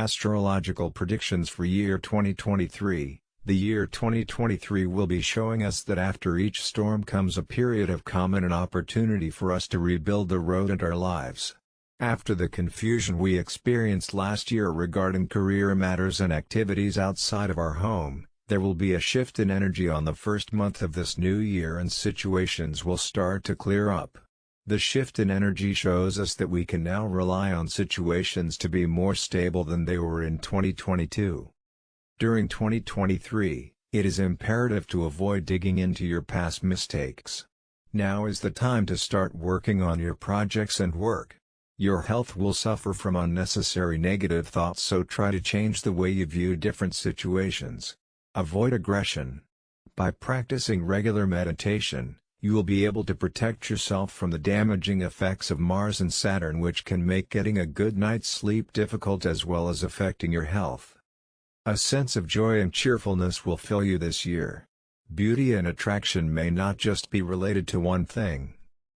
Astrological predictions for year 2023 The year 2023 will be showing us that after each storm comes a period of calm and an opportunity for us to rebuild the road and our lives. After the confusion we experienced last year regarding career matters and activities outside of our home, there will be a shift in energy on the first month of this new year and situations will start to clear up. The shift in energy shows us that we can now rely on situations to be more stable than they were in 2022. During 2023, it is imperative to avoid digging into your past mistakes. Now is the time to start working on your projects and work. Your health will suffer from unnecessary negative thoughts so try to change the way you view different situations. Avoid aggression. By practicing regular meditation, you will be able to protect yourself from the damaging effects of Mars and Saturn which can make getting a good night's sleep difficult as well as affecting your health. A sense of joy and cheerfulness will fill you this year. Beauty and attraction may not just be related to one thing.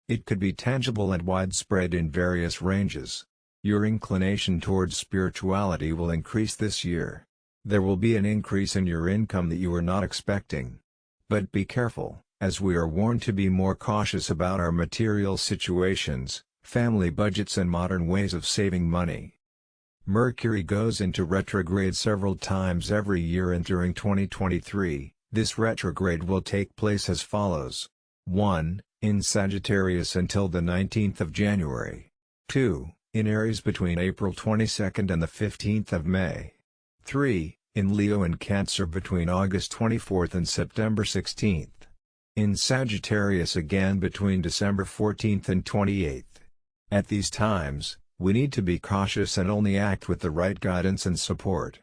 It could be tangible and widespread in various ranges. Your inclination towards spirituality will increase this year. There will be an increase in your income that you were not expecting. But be careful as we are warned to be more cautious about our material situations, family budgets and modern ways of saving money. Mercury goes into retrograde several times every year and during 2023, this retrograde will take place as follows. 1. In Sagittarius until the 19th of January. 2. In Aries between April 22 and the 15th of May. 3. In Leo and Cancer between August 24th and September 16. In Sagittarius again between December 14th and 28th. At these times, we need to be cautious and only act with the right guidance and support.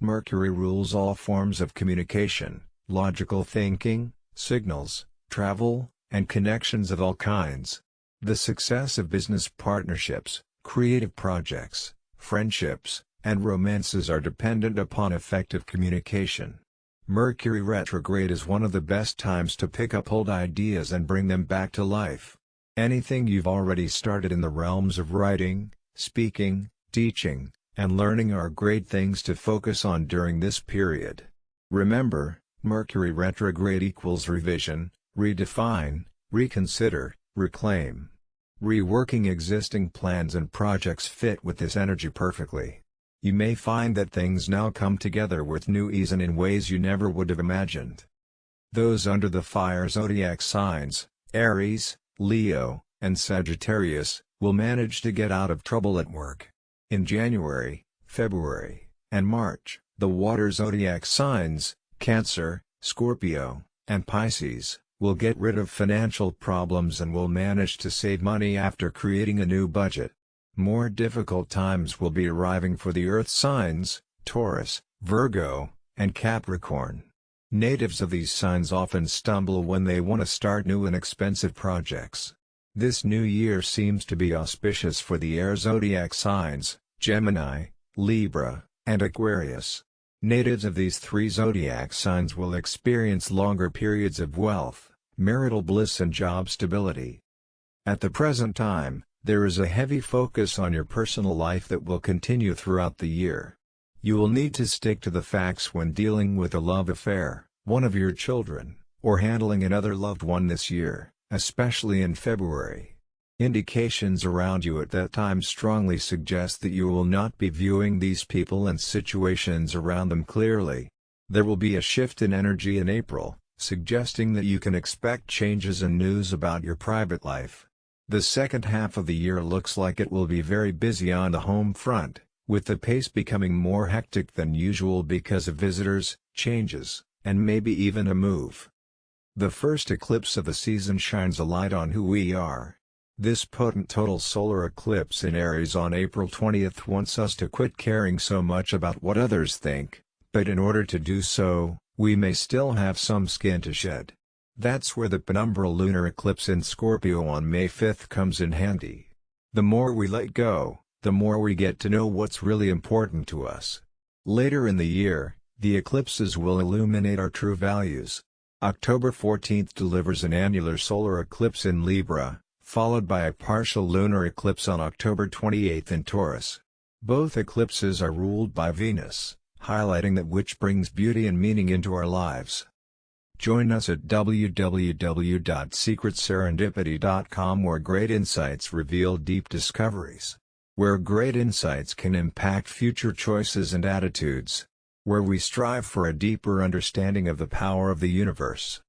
Mercury rules all forms of communication, logical thinking, signals, travel, and connections of all kinds. The success of business partnerships, creative projects, friendships, and romances are dependent upon effective communication. Mercury retrograde is one of the best times to pick up old ideas and bring them back to life. Anything you've already started in the realms of writing, speaking, teaching, and learning are great things to focus on during this period. Remember, Mercury retrograde equals revision, redefine, reconsider, reclaim. Reworking existing plans and projects fit with this energy perfectly. You may find that things now come together with new ease and in ways you never would have imagined. Those under the fire zodiac signs, Aries, Leo, and Sagittarius, will manage to get out of trouble at work. In January, February, and March, the water zodiac signs, Cancer, Scorpio, and Pisces, will get rid of financial problems and will manage to save money after creating a new budget. More difficult times will be arriving for the Earth signs, Taurus, Virgo, and Capricorn. Natives of these signs often stumble when they want to start new and expensive projects. This new year seems to be auspicious for the air zodiac signs, Gemini, Libra, and Aquarius. Natives of these three zodiac signs will experience longer periods of wealth, marital bliss and job stability. At the present time, there is a heavy focus on your personal life that will continue throughout the year. You will need to stick to the facts when dealing with a love affair, one of your children, or handling another loved one this year, especially in February. Indications around you at that time strongly suggest that you will not be viewing these people and situations around them clearly. There will be a shift in energy in April, suggesting that you can expect changes and news about your private life. The second half of the year looks like it will be very busy on the home front, with the pace becoming more hectic than usual because of visitors, changes, and maybe even a move. The first eclipse of the season shines a light on who we are. This potent total solar eclipse in Aries on April 20th wants us to quit caring so much about what others think, but in order to do so, we may still have some skin to shed. That's where the penumbral lunar eclipse in Scorpio on May 5 comes in handy. The more we let go, the more we get to know what's really important to us. Later in the year, the eclipses will illuminate our true values. October 14 delivers an annular solar eclipse in Libra, followed by a partial lunar eclipse on October 28 in Taurus. Both eclipses are ruled by Venus, highlighting that which brings beauty and meaning into our lives. Join us at www.secretserendipity.com where great insights reveal deep discoveries. Where great insights can impact future choices and attitudes. Where we strive for a deeper understanding of the power of the universe.